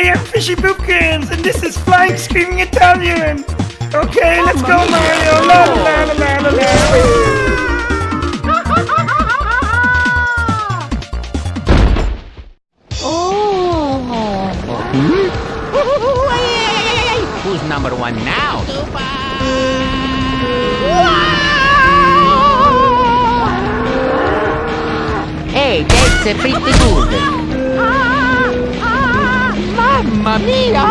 Okay, I'm Fishy Boopkins, and this is Flying Screaming Italian. Okay, let's go, Mario. La la la la la la. Who's number one now? Hey, that's a pretty good. Mamma mia!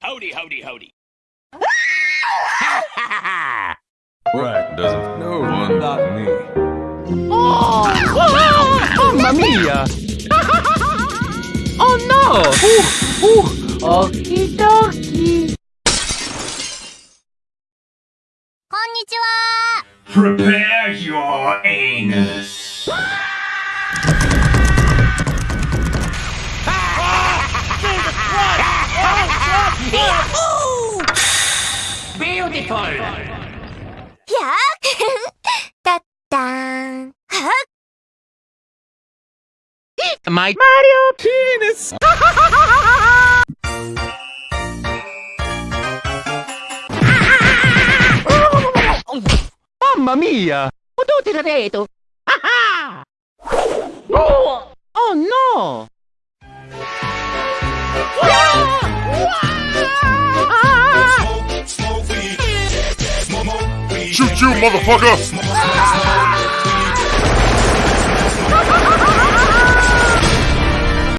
Howdy, howdy, howdy. Right, doesn't know one, not me. Oh! oh Mamma mia! oh no! Ooh, ooh. Okie dokie. Konnichiwa! Prepare your anus. Beautiful! やだったーんは My Mario penis! Mamma mia! Ho tutti da No! Shoot you, motherfucker!